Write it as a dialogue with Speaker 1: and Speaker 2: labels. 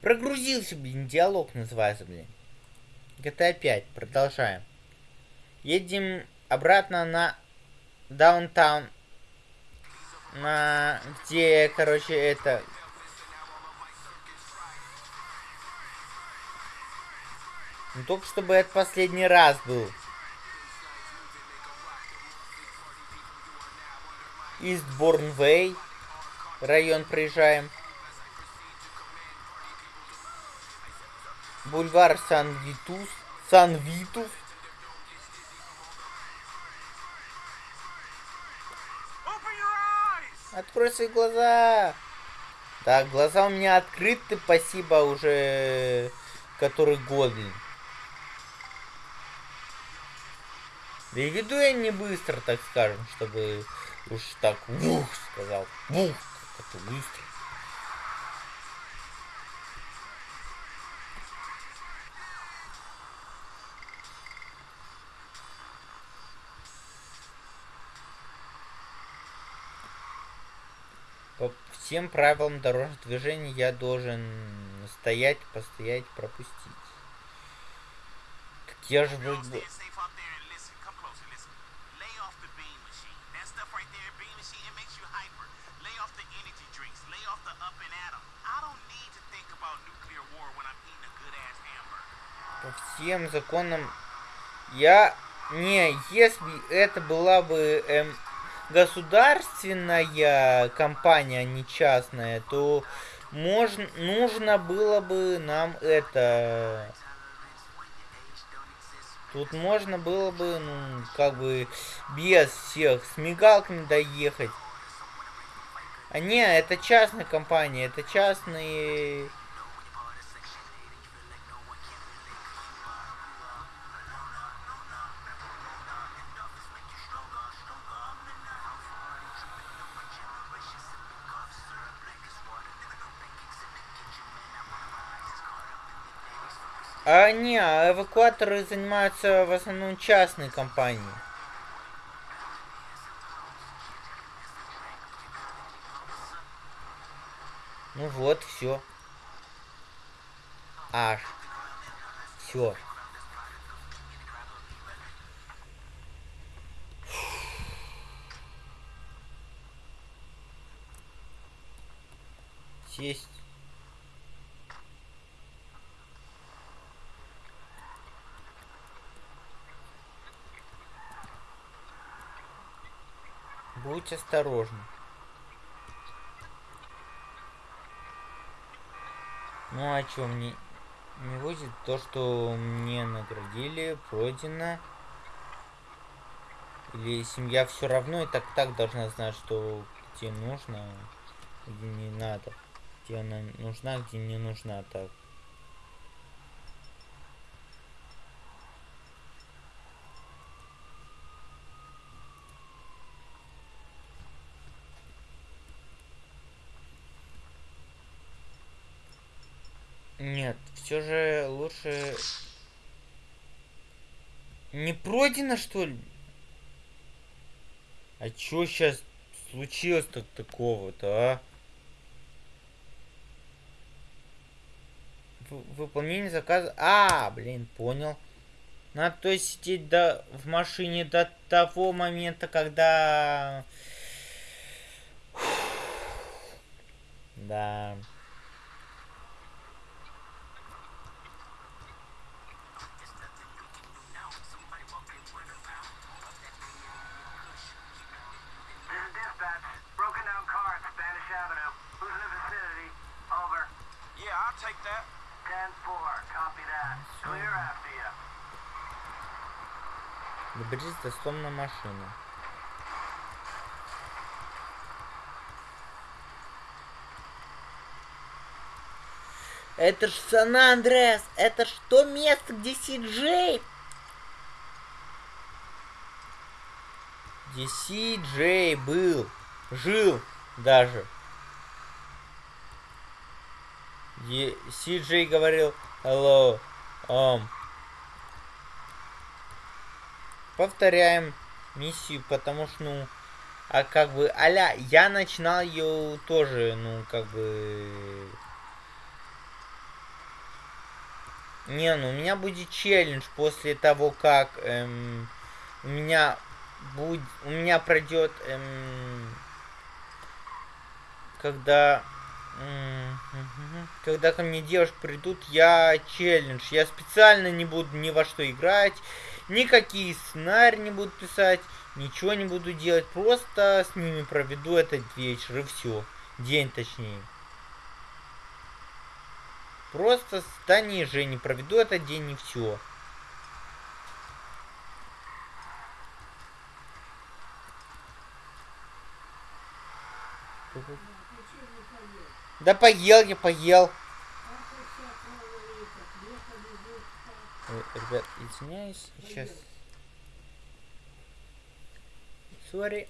Speaker 1: Прогрузился, блин, диалог называется, блин. GTA 5, продолжаем. Едем обратно на даунтаун. На... Где, короче, это... Ну, только чтобы это последний раз был. Истборн Вей. Район проезжаем. Бульвар Сан-Витус. Сан-Витус. Открой свои глаза. Так, глаза у меня открыты, спасибо, уже который год. Да и веду я не быстро, так скажем, чтобы уж так вух сказал. Вух, как быстро. По всем правилам дорожного движения я должен стоять, постоять, пропустить. Так я же вроде. По всем законам я... Не, если это была бы эм, государственная компания, а не частная, то можно, нужно было бы нам это... Тут можно было бы, ну, как бы, без всех с мигалками доехать. А не, это частная компания, это частные... А не, а эвакуаторы занимаются в основном частные компании. Ну вот, все. Аж. Все. Сесть. Будь осторожен. Ну а чё, мне не будет то, что мне наградили, пройдено. Или семья все равно и так так должна знать, что где нужно, где не надо. Где она нужна, где не нужна, так. Нет, все же лучше... Не пройдено, что ли? А чё сейчас случилось-то такого-то, а? выполнение заказа... А, блин, понял. Надо то есть сидеть до... в машине до того момента, когда... Да. Доберись до сломанной машины. Это ж Сан-Андрес! Это ж то место, где Си-Джей! Где Си-Джей был. Жил даже. Си-Джей говорил Hello, um, повторяем миссию, потому что, ну, а как бы, аля, я начинал ее тоже, ну, как бы, Не, ну у меня будет челлендж после того, как эм, у меня будет, у меня пройдет, эм, когда, когда ко мне девушки придут, я челлендж, я специально не буду ни во что играть, никакие сценарии не буду писать, ничего не буду делать, просто с ними проведу этот вечер и все, день точнее. Просто с Таней и Женей проведу этот день и все. Да поел я, поел. Ой, ребят, извиняюсь, сейчас. Сори.